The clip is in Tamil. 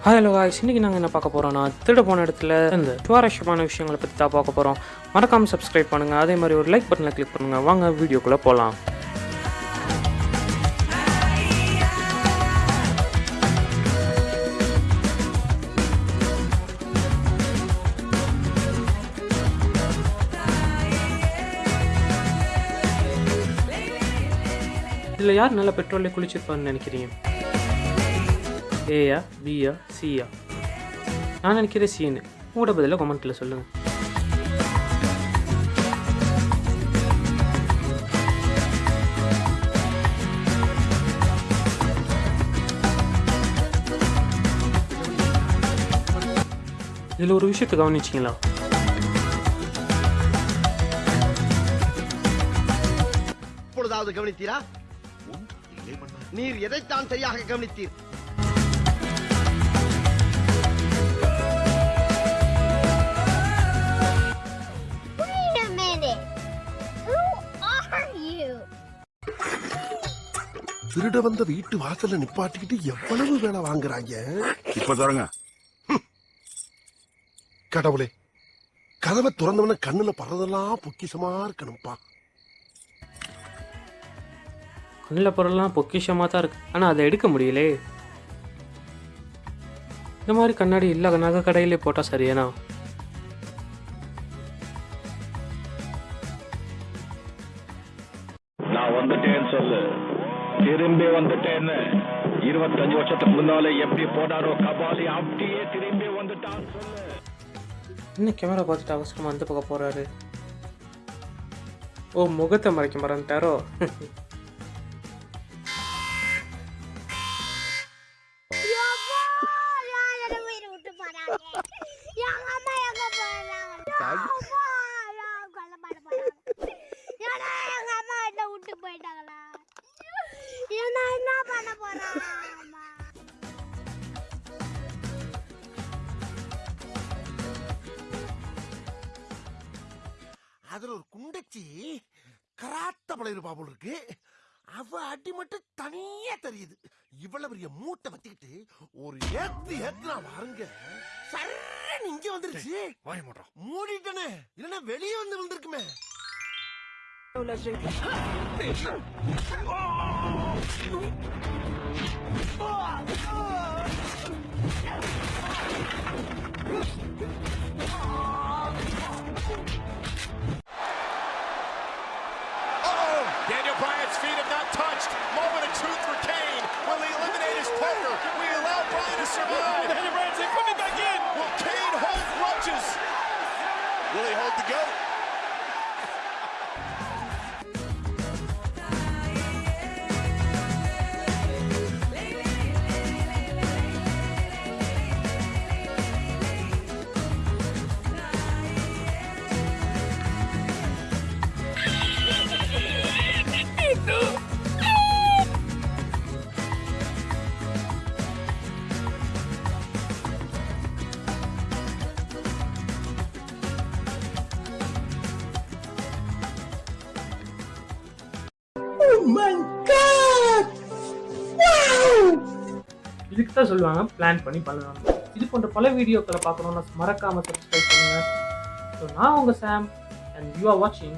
ஹலோ காய்ஸ் இன்றைக்கி நாங்கள் என்ன பார்க்க போகிறோம்னா திருட போன இடத்துல இந்த சுவாரஸ்யமான விஷயங்களை பற்றி தான் பார்க்க போகிறோம் மறக்காமல் சப்ஸ்கிரைப் பண்ணுங்கள் அதே மாதிரி ஒரு லைக் பட்டனில் கிளிக் பண்ணுங்கள் வாங்க வீடியோக்குள்ளே போகலாம் இதில் யார் நல்ல பெட்ரோலில் குளிச்சிருப்பான்னு நினைக்கிறீங்க? ஏயா பியா சியா நான் நினைக்கிறேன் சீனு உங்களோட பதிலாக கமெண்ட்டில் சொல்லுங்கள் இதில் ஒரு விஷயத்தை கவனிச்சிங்களா? இப்பொழுதாவது கவனித்தீரா? நீர் எதைத்தான் சரியாக கவனித்தீர்? திருட வந்த வீட்டு வாசல்ல நிப்பாட்டிக்கிட்டு எவ்வளவு வேலை வாங்குறாங்க? இப்ப தரங்க. கடவுளே கதவை திறந்தவன கண்ணுல படுறதெல்லாம் பொக்கிஷமா இருக்கணும்ப்பா கண்ணில் பொருள்லாம் பொக்கிஷமாக தான் இருக்குது ஆனால் அதை எடுக்க முடியலே. இந்த மாதிரி கண்ணாடி இல்லை நகை கடையிலே போட்டால் சரியானா? நான் வந்துட்டேன்னு சொல்லு. திரும்பி வந்துட்டேன்னு இருபத்தஞ்சு வருஷத்துக்கு முன்னால எப்படி போனாரோ கபாலி அப்படியே திரும்பி வந்துட்டான் சொல்லு. என்ன கேமரா பார்த்துட்டு அவசரமாக அந்த பக்கம் போகிறாரு ஓ முகத்தை மறைக்க மறந்துட்டாரோ? யாரை ஏன்னா என்ன பண்ண போறான்? அம்மா அதுல ஒரு குண்டச்சி கராத்த பழைய பாபுல் இருக்கு. அவ அடி மட்டும் தனியா தெரியுது. இவ்வளவு பெரிய மூட்டை வத்திக்கிட்டு ஒரு ஏத்து ஏத்துனா வாருங்க. சரண் இங்க வந்துருச்சு. வாய மாட்டோம் மூடிட்டனே. இல்லன்னா வெளியே வந்து விழுந்திருக்குமே. Daniel Bryan's feet have not touched. Moment of truth for Kane. Will he eliminate his partner? Will he allow Bryan to survive? Daniel Bryan's coming back in. Will Kane hold grudges? Will he hold the goat? Oh இதுக்கு தான் சொல்லுவாங்க பிளான் பண்ணி பண்ணுவாங்க இது போன்ற பல வீடியோக்களை பார்க்கணும்னா மறக்காமல் சப்ஸ்கிரைப் பண்ணுங்க. ஸோ நான் உங்கள் சாம் அண்ட் யூ ஆர் வாட்சிங்